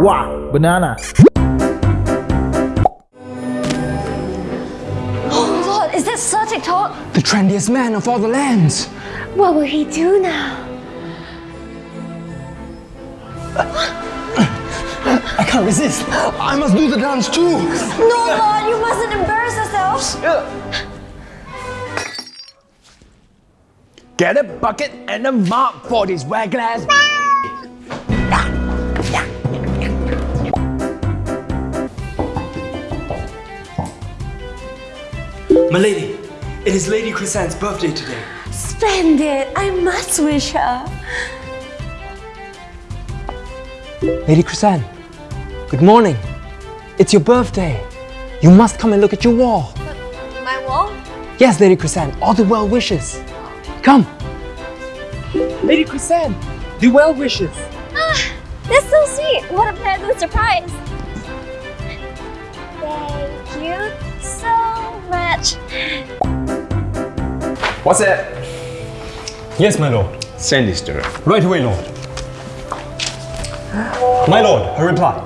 Wow, banana. Oh Lord, is that Sir TikTok? The trendiest man of all the lands. What will he do now? I can't resist. I must do the dance too. No, Lord, you mustn't embarrass yourself. Get a bucket and a mop for this wet glass. My lady, it is Lady Chrysan's birthday today. Splendid. I must wish her. Lady Chrysan, good morning. It's your birthday. You must come and look at your wall. My wall? Yes, Lady Chrysan, all the well wishes. Come. Lady Chrysan, the well wishes. Ah, That's so sweet. What a pleasant What's that? Yes, my lord. Send this to her. Right away, lord. My lord, her reply.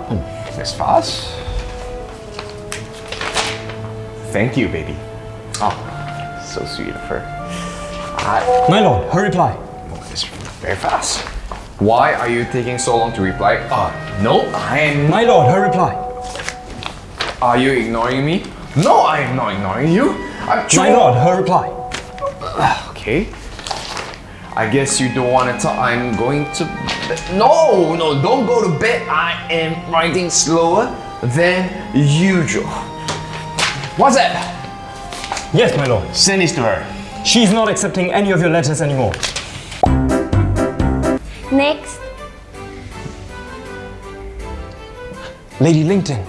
This fast. Thank you, baby. Oh, so sweet of her. I, My lord, her reply. oh, it's very fast. Why are you taking so long to reply? Uh, no, I am. My lord, her reply. Are you ignoring me? No, I am not ignoring you. I'm My lord, her reply. Okay. I guess you don't want to talk. I'm going to. No, no, don't go to bed. I am writing slower than usual. What's that? Yes, my lord. Send this to her. She's not accepting any of your letters anymore. Next. Lady LinkedIn,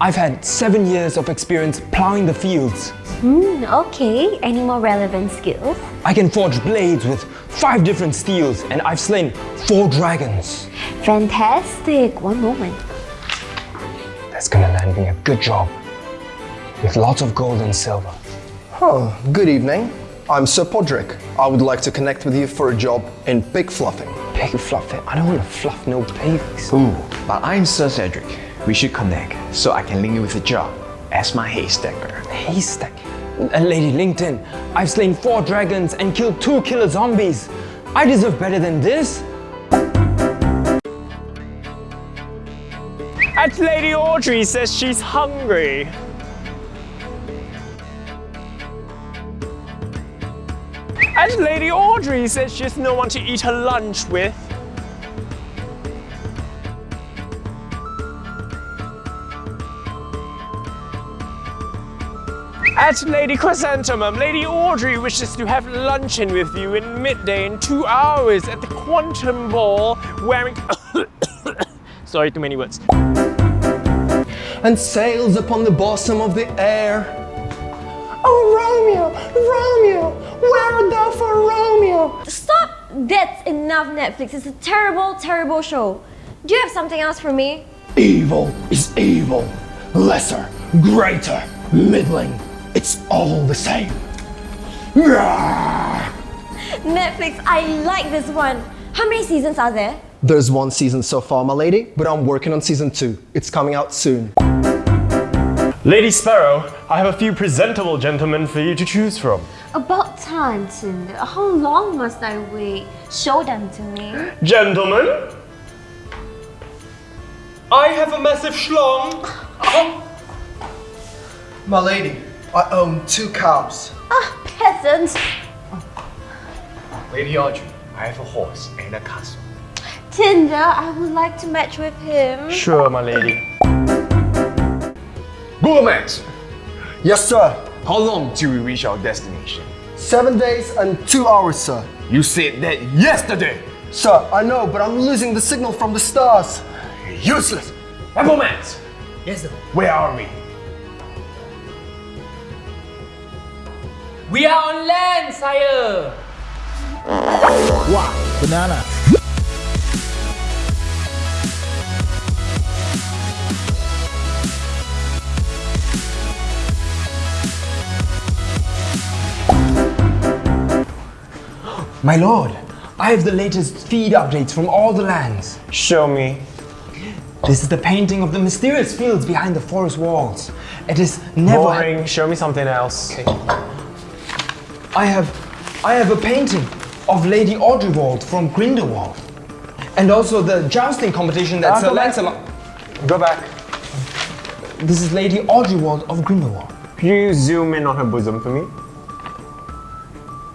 I've had seven years of experience plowing the fields. Hmm, okay. Any more relevant skills? I can forge blades with five different steels and I've slain four dragons. Fantastic. One moment. That's gonna land me a good job. With lots of gold and silver. Oh, good evening. I'm Sir Podrick. I would like to connect with you for a job in pig fluffing. Pig fluffing. I don't want to fluff no pigs. Ooh, but I'm Sir Cedric. We should connect so I can link you with a job as my haystacker. Haystack. Uh, Lady LinkedIn, I've slain four dragons and killed two killer zombies. I deserve better than this. And Lady Audrey says she's hungry. And Lady Audrey says she has no one to eat her lunch with. At Lady Chrysanthemum, Lady Audrey wishes to have luncheon with you in midday in two hours at the Quantum Ball wearing... Sorry, too many words. And sails upon the bosom of the air. Oh, Romeo, Romeo, where art thou for Romeo? Stop! That's enough, Netflix. It's a terrible, terrible show. Do you have something else for me? Evil is evil. Lesser, greater, middling. It's all the same. Netflix, I like this one. How many seasons are there? There's one season so far, my lady, but I'm working on season two. It's coming out soon. Lady Sparrow, I have a few presentable gentlemen for you to choose from. About time, Tinder. How long must I wait? Show them to me. Gentlemen, I have a massive schlong. My lady, I own two cows. Ah, peasants. Lady Audrey, I have a horse and a castle. Tinder, I would like to match with him. Sure, my lady. Google Maps, Yes, sir. how long till we reach our destination? Seven days and two hours, sir. You said that yesterday. Sir, I know, but I'm losing the signal from the stars. Useless. Apple Maps. Yes, sir. Where are we? We are on land, sire. Wow, banana. My lord, I have the latest feed updates from all the lands. Show me. This is the painting of the mysterious fields behind the forest walls. It is never. Boring. Show me something else. I have, I have a painting of Lady Audrywald from Grindelwald, and also the jousting competition that Ah, Sir go back. Lancelot. Go back. This is Lady Audrywald of Grindelwald. Can you zoom in on her bosom for me?